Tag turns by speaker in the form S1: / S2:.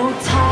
S1: 我。淌。